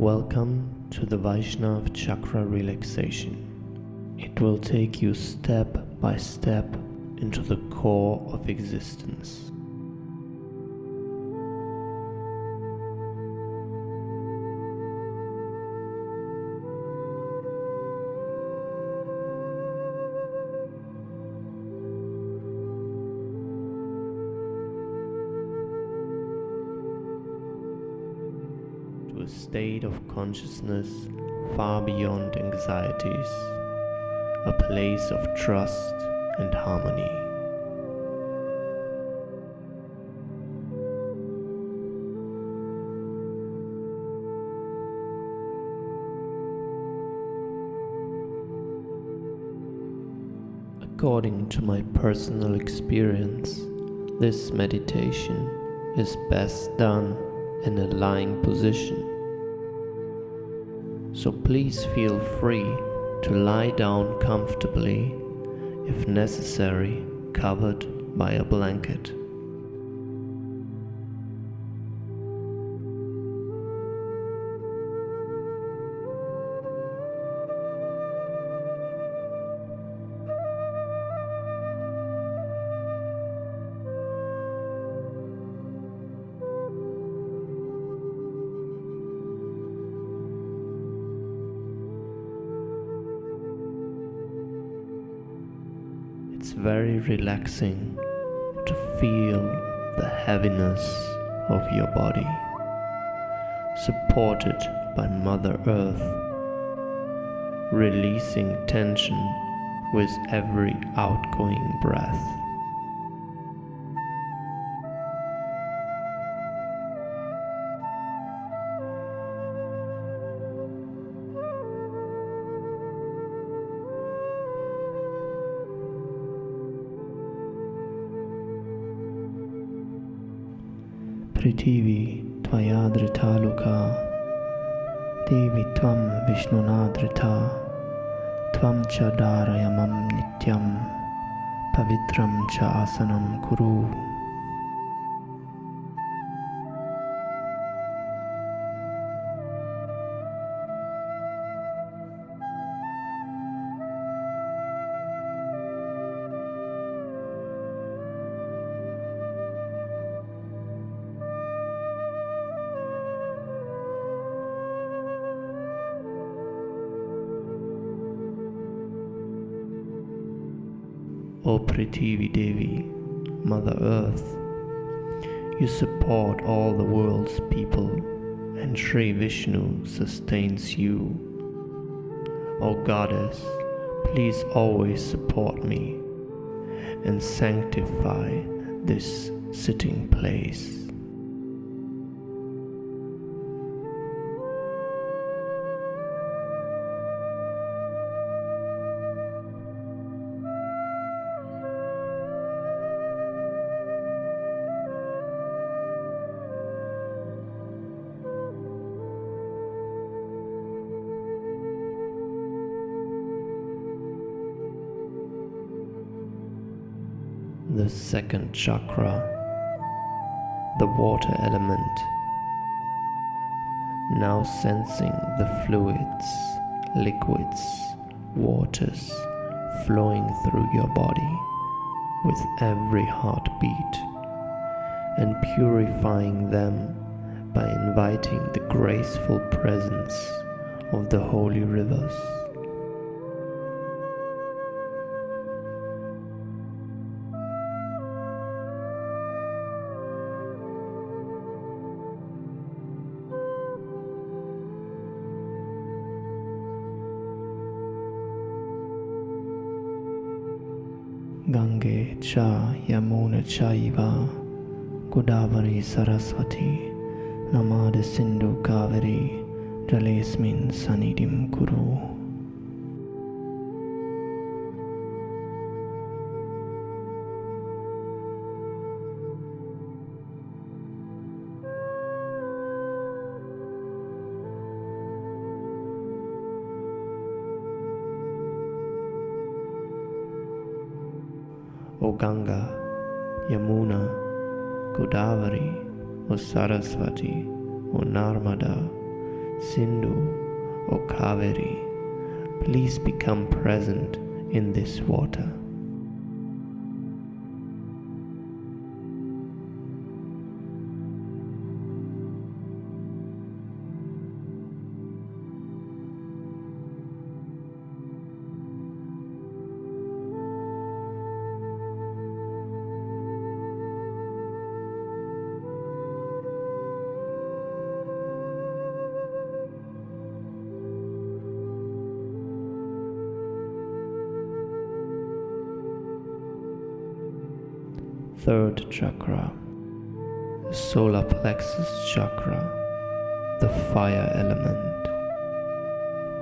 Welcome to the Vaishnav Chakra Relaxation. It will take you step by step into the core of existence. Consciousness far beyond anxieties, a place of trust and harmony. According to my personal experience, this meditation is best done in a lying position. So please feel free to lie down comfortably, if necessary, covered by a blanket. Very relaxing to feel the heaviness of your body, supported by Mother Earth, releasing tension with every outgoing breath. त्वं विष्णुना धृता त्वं च धारय मम नित्यं पवित्रं च आसनं कुरु O Prithvi Devi, Mother Earth, you support all the world's people, and Sri Vishnu sustains you. O Goddess, please always support me and sanctify this sitting place. The second chakra, the water element. Now sensing the fluids, liquids, waters flowing through your body with every heartbeat and purifying them by inviting the graceful presence of the holy rivers. Godavari Saraswati Namada Sindhu Kaveri Jalesmin Sanidim Kuru O Ganga, Yamuna, Godavari, O Saraswati, O Narmada, Sindhu, or Kaveri, please become present in this water. Third chakra, the solar plexus chakra, the fire element.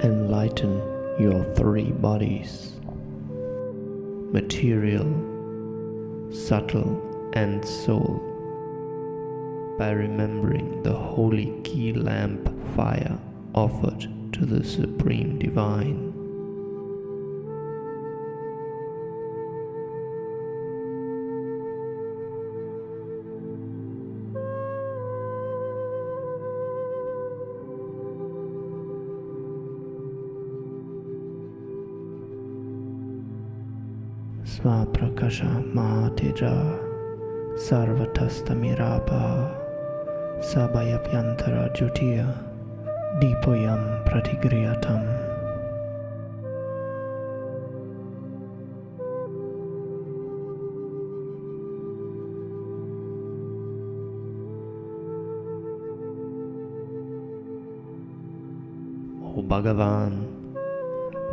Enlighten your three bodies material, subtle, and soul by remembering the holy key lamp fire offered to the Supreme Divine. स्म मातिजा सर्वतस्तमिरापः सभयप्यन्तरत्युतिय दीपोऽयं प्रतिगृहम् भगवान्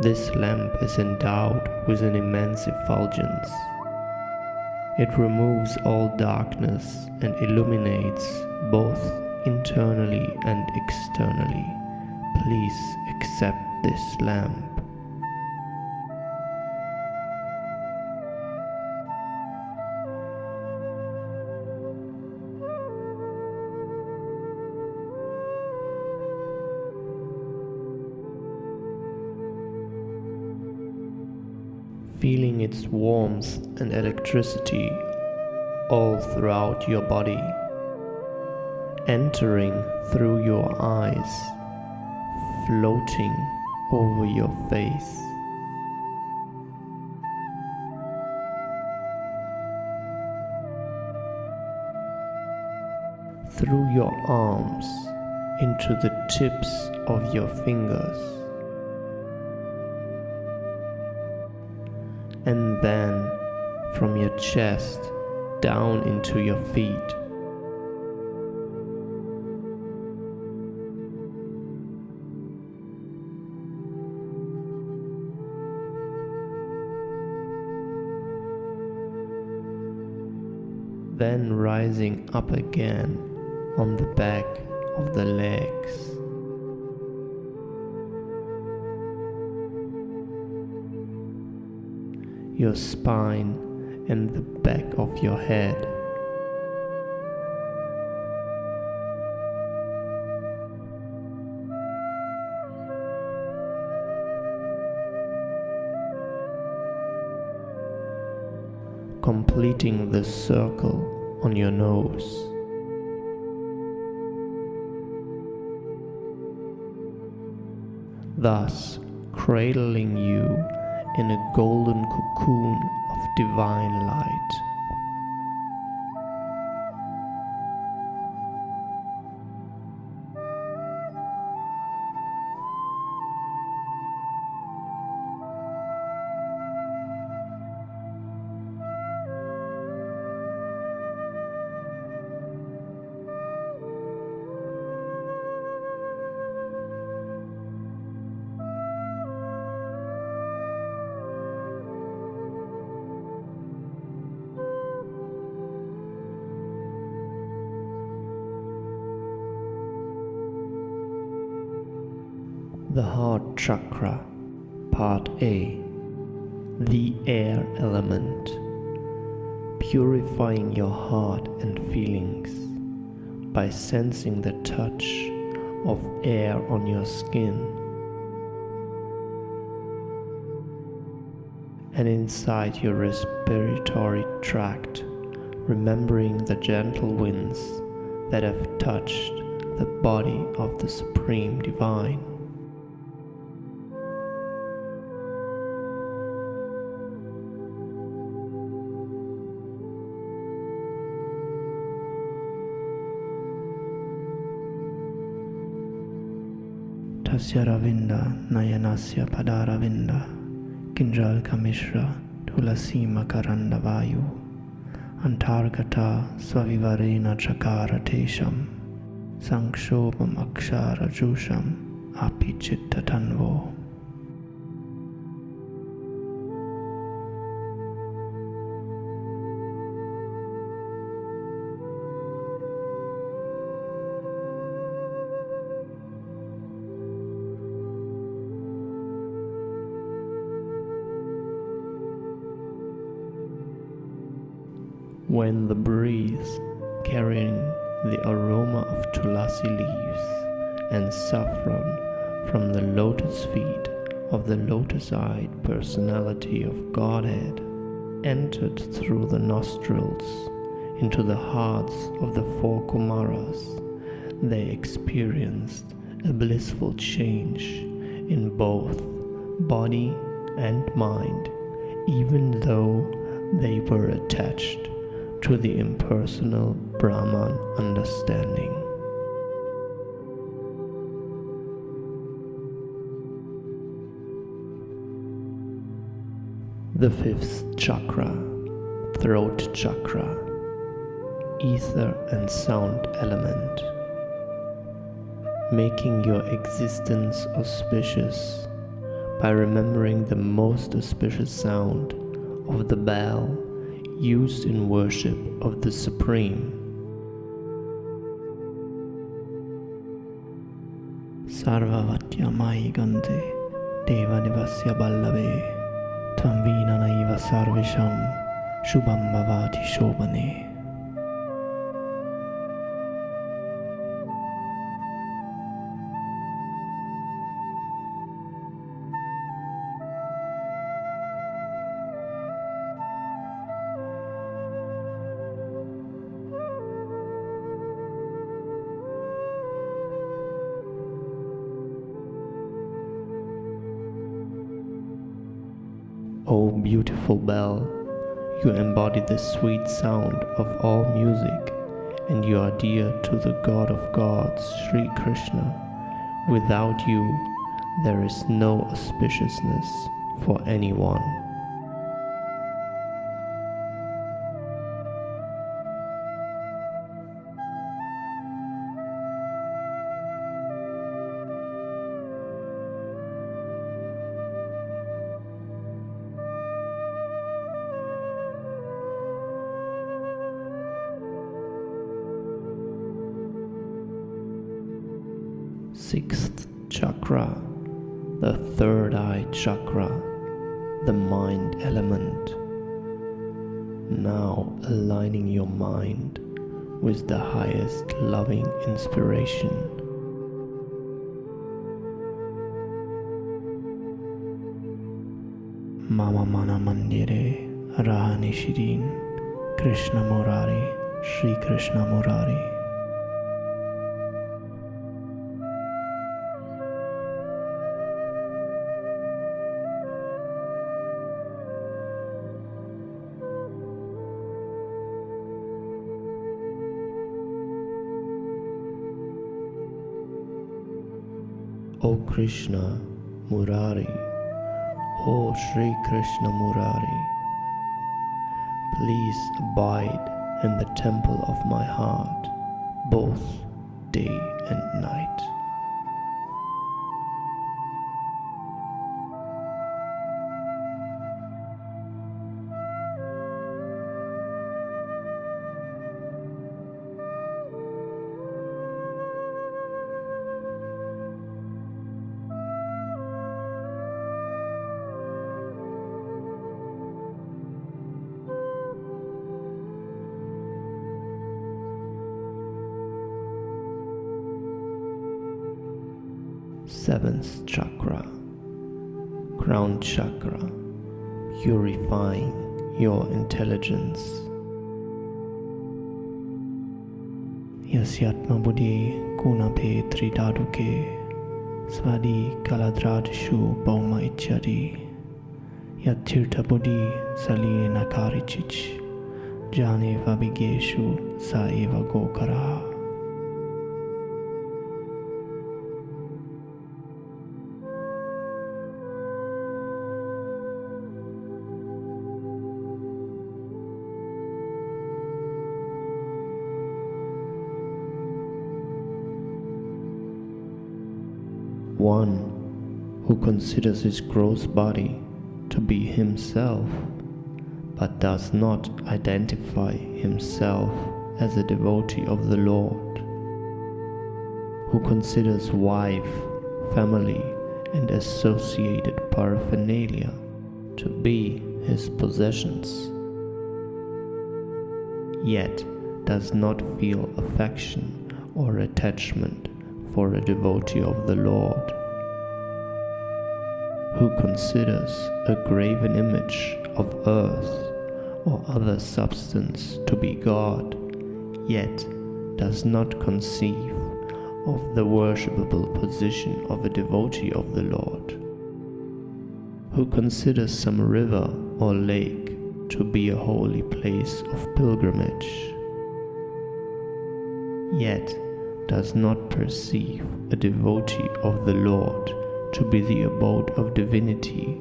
this lamp is endowed with an immense effulgence. It removes all darkness and illuminates both internally and externally. Please accept this lamp. Feeling its warmth and electricity all throughout your body, entering through your eyes, floating over your face. Through your arms into the tips of your fingers. Then from your chest down into your feet. Then rising up again on the back of the legs. Your spine and the back of your head. completing the circle on your nose. Thus, cradling you in a golden cocoon of divine light. The Heart Chakra, Part A The Air Element Purifying your heart and feelings by sensing the touch of air on your skin and inside your respiratory tract, remembering the gentle winds that have touched the body of the Supreme Divine. तस्य रविन्द नयनस्य पदारविन्द किञ्जमिश्र तुलसीमकरण्डवायुः अन्थार्कथा स्वविवरेण चकारठेशं संक्षोभमक्षारजुषम् अपि चित्तन्वो When the breeze carrying the aroma of tulasi leaves and saffron from the lotus feet of the lotus-eyed personality of Godhead entered through the nostrils into the hearts of the four Kumaras, they experienced a blissful change in both body and mind, even though they were attached to the impersonal Brahman understanding. The fifth chakra, throat chakra, ether and sound element, making your existence auspicious by remembering the most auspicious sound of the bell used in worship of the Supreme. Sarvavatyamai Gante Devanivasya Ballave Tvam Naiva Sarvisham Shubham Bhavati Shobhane the sweet sound of all music, and you are dear to the God of gods, Sri Krishna. Without you, there is no auspiciousness for anyone. Sixth chakra, the third eye chakra, the mind element. Now aligning your mind with the highest loving inspiration. Mama Mana Mandire Rahani Shirin Krishna Murari Sri Krishna Murari O Krishna Murari, O Sri Krishna Murari, please abide in the temple of my heart both day and night. 7th chakra, crown chakra, purifying your intelligence. यस्यात्मा बुद्धि गुणाभे त्रिदारुके स्वादि कलाद्रादिषु भौम इच्छति यच्छीर्थबुद्धि सलीनकारिचिच् जाने विज्ञेषु स एव गोकरः one who considers his gross body to be himself, but does not identify himself as a devotee of the Lord, who considers wife, family, and associated paraphernalia to be his possessions, yet does not feel affection or attachment for a devotee of the Lord, who considers a graven image of earth or other substance to be God, yet does not conceive of the worshipable position of a devotee of the Lord, who considers some river or lake to be a holy place of pilgrimage, yet does not perceive a devotee of the Lord to be the abode of divinity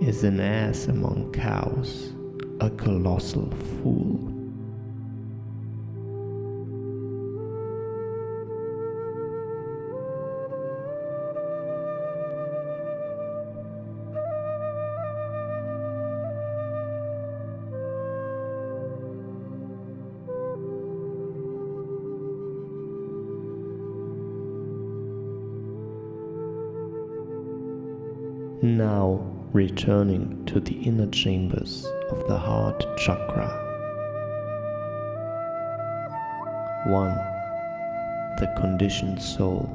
is an ass among cows, a colossal fool. Now returning to the inner chambers of the heart chakra. 1. The conditioned soul.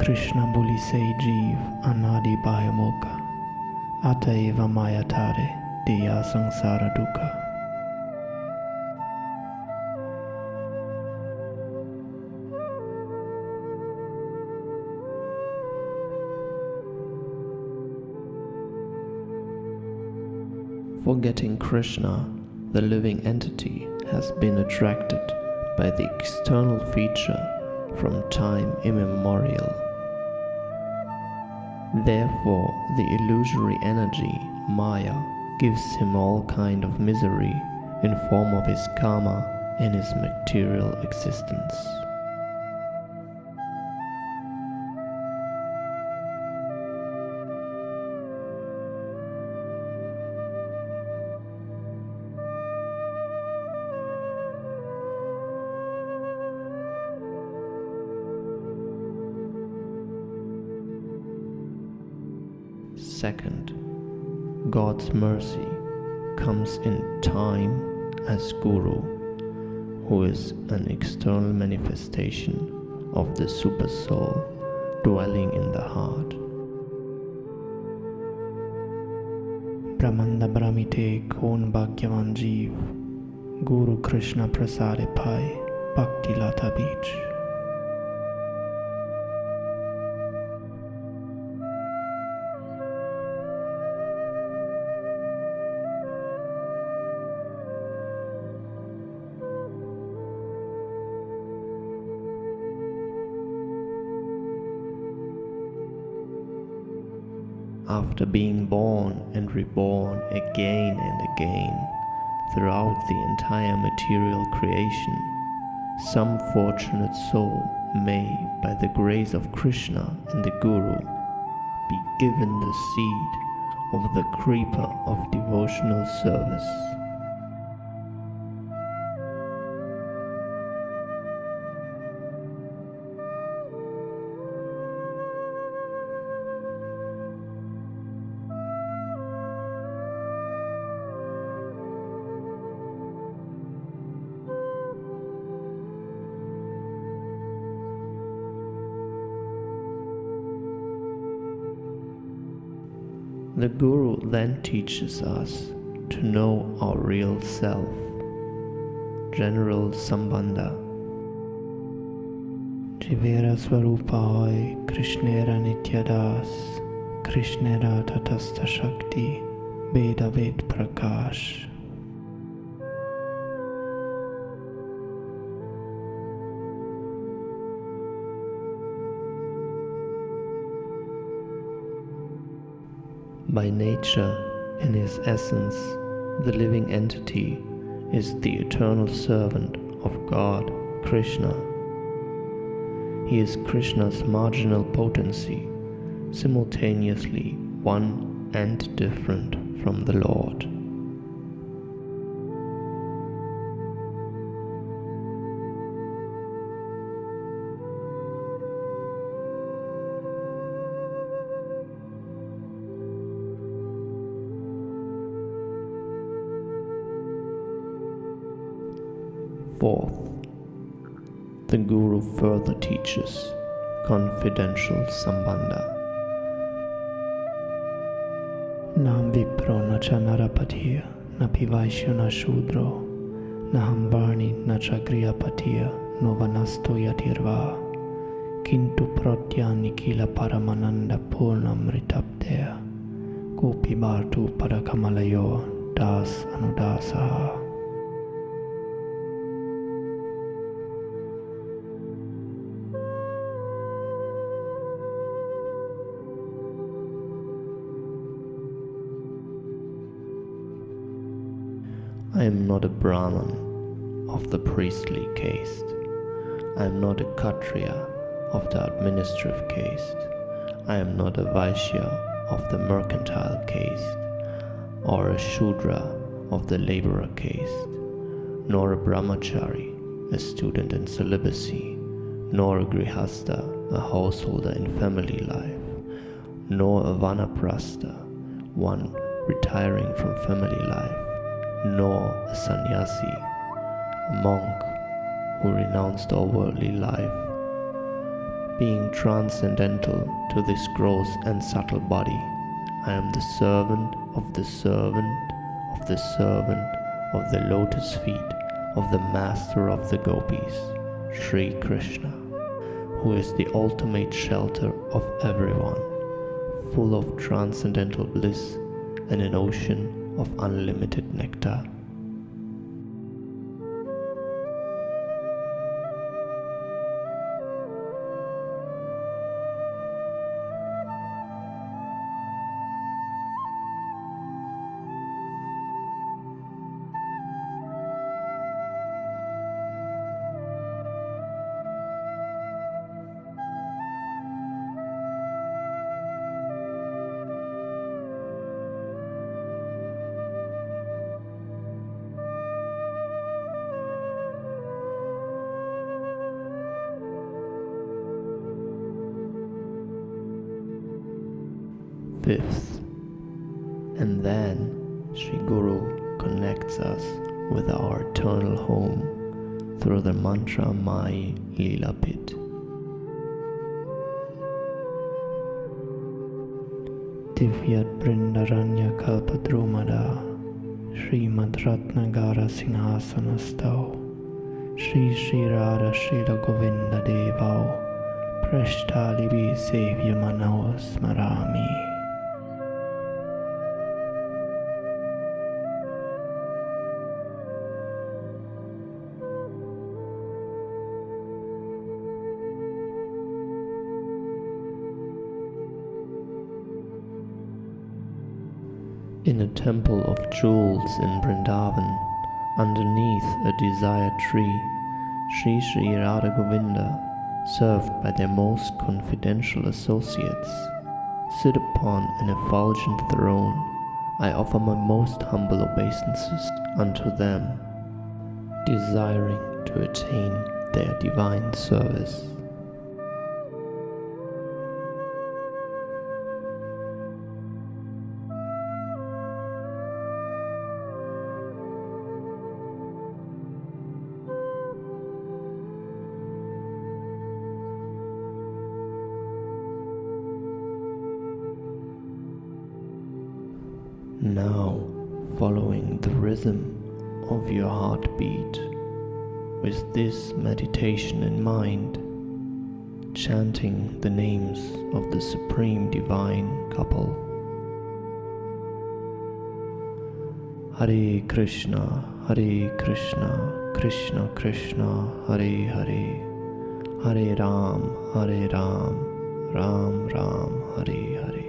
Krishna boli se jeev anadi bhayamoka ataiva mayatare deya sangsara dukkha. Forgetting Krishna, the living entity has been attracted by the external feature from time immemorial. Therefore, the illusory energy, Maya, gives him all kind of misery in form of his karma and his material existence. Mercy comes in time as Guru, who is an external manifestation of the Super Soul dwelling in the heart. Brahmanda Brahmite Kon Bhagyavan Jeev Guru Krishna Prasade Pai Bhakti Lata Bija after being born and reborn again and again throughout the entire material creation, some fortunate soul may, by the grace of Krishna and the Guru, be given the seed of the creeper of devotional service. The Guru then teaches us to know our real self, General Sambandha, Jivera Swarupahoi Krishnera Nityadas Krishnera Tatastha Shakti Veda Ved Prakash By nature, in his essence, the living entity is the eternal servant of God, Krishna. He is Krishna's marginal potency, simultaneously one and different from the Lord. Further teaches confidential sambandha. Nam Vipro na cha Narapatia na Pivaishya na Shudro na Hambarni na cha Griyapatia no Vanasto Yatirva Kintu Protyani Kila Paramananda Purnamritapdea Gopi Bhartu Parakamalayo Das Anudasaha am not a Brahman of the priestly caste. I am not a Kshatriya of the administrative caste. I am not a Vaishya of the mercantile caste, or a Shudra of the laborer caste, nor a Brahmachari, a student in celibacy, nor a Grihastha, a householder in family life, nor a Vanaprastha, one retiring from family life nor a sannyasi, a monk who renounced all worldly life. Being transcendental to this gross and subtle body, I am the servant of the servant of the servant of the lotus feet of the master of the gopis, Sri Krishna, who is the ultimate shelter of everyone, full of transcendental bliss and an ocean of unlimited nectar. Fifth, and then Sri Guru connects us with our eternal home through the mantra Mai Lila Pit. Divyat Brindaranya Kalpadrumada Srimad Ratnagara Singhasanastau Shri Shri Radha Srila Govinda Devau Prashtalibi Sevya Manao Smarami temple of jewels in Vrindavan, underneath a desire tree, Sri Sri Radha Govinda, served by their most confidential associates, sit upon an effulgent throne. I offer my most humble obeisances unto them, desiring to attain their divine service. Rhythm of your heartbeat, with this meditation in mind, chanting the names of the Supreme Divine couple. Hare Krishna, Hare Krishna, Krishna Krishna, Hare Hare, Hare Ram, Hare Ram, Ram Ram, Hare Hare.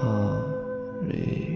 Hare Krishna,